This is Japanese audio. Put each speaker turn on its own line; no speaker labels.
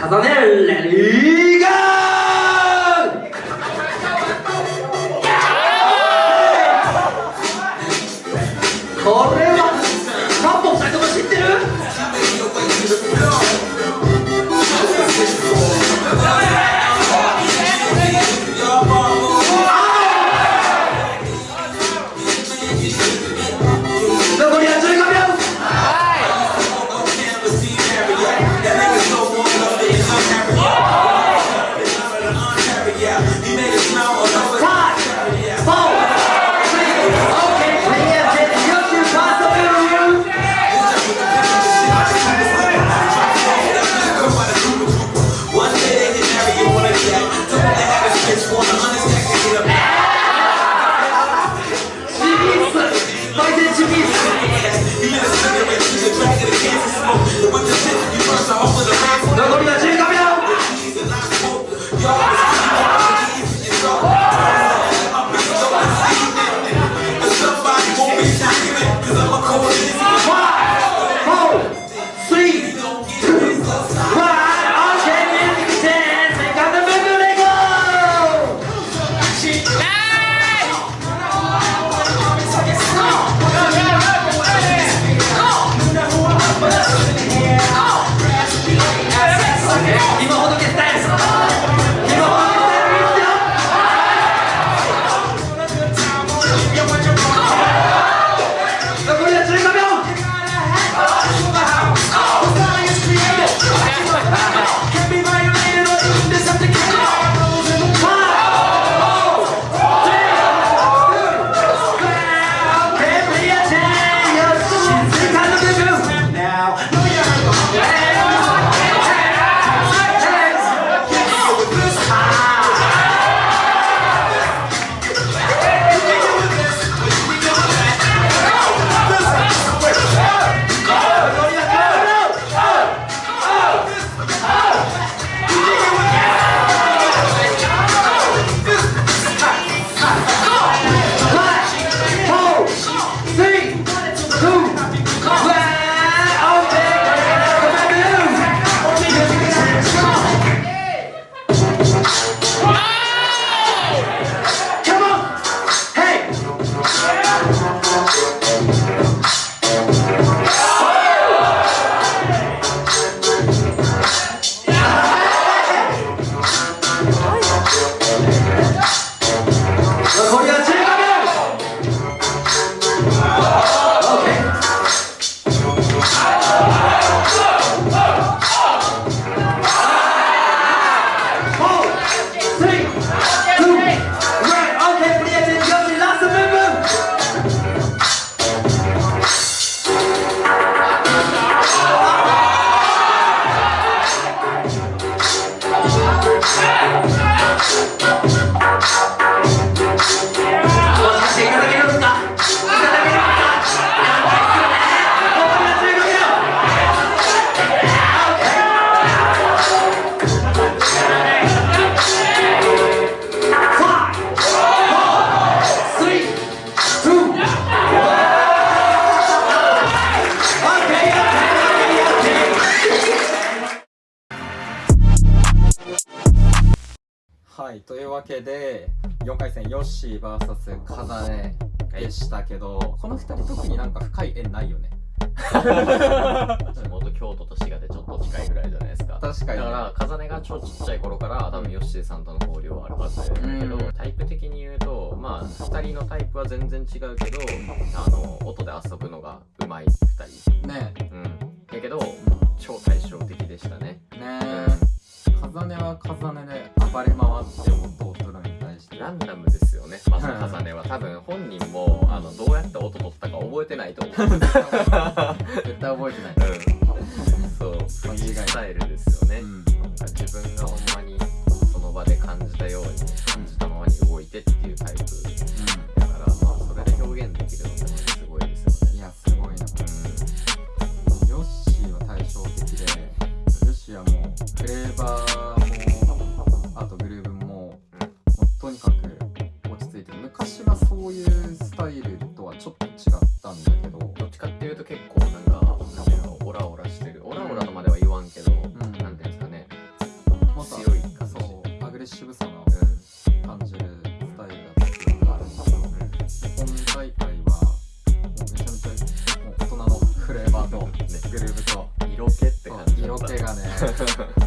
VS 風ねレディーは
いというわけで4回戦ヨッシー VS 風ねでしたけどこの2人特になんか深い縁ないよね？
地元京都と滋賀でちょっと近いぐらいじゃないですか。
確かに、ね、
だから風音が超ちっちゃい頃から多分ヨッシーさんとの交流はあるはずだけど、
うん
タイプ的に言うとまあ2人のタイプは全然違うけどあの音で遊ぶのがうまい2人。
ね。
うん。やけど超対照的でしたね。
ね風ねは風ねで暴れ回って音を取るのに対して。
ランダムですよねまず風音は。多分本人もあのどうやって音取ったか覚えてないと思う。う ん
絶対覚えてない。
そう
間違いない。
スタイルですよね、
うん
昔はそういうスタイルとはちょっと違ったんだけど。どっちかっていうと結構なんかオラオラしてる。オラオラとまでは言わ
んけど、うん、なんていうんですかね。もっと強い感じ。そうアグレッシブさが感じるスタイルだったりとかがあるんだけど、
今大会はめちゃめちゃ大人のフレーバーと、ね、グルーブと。
色
気って感じ色気がね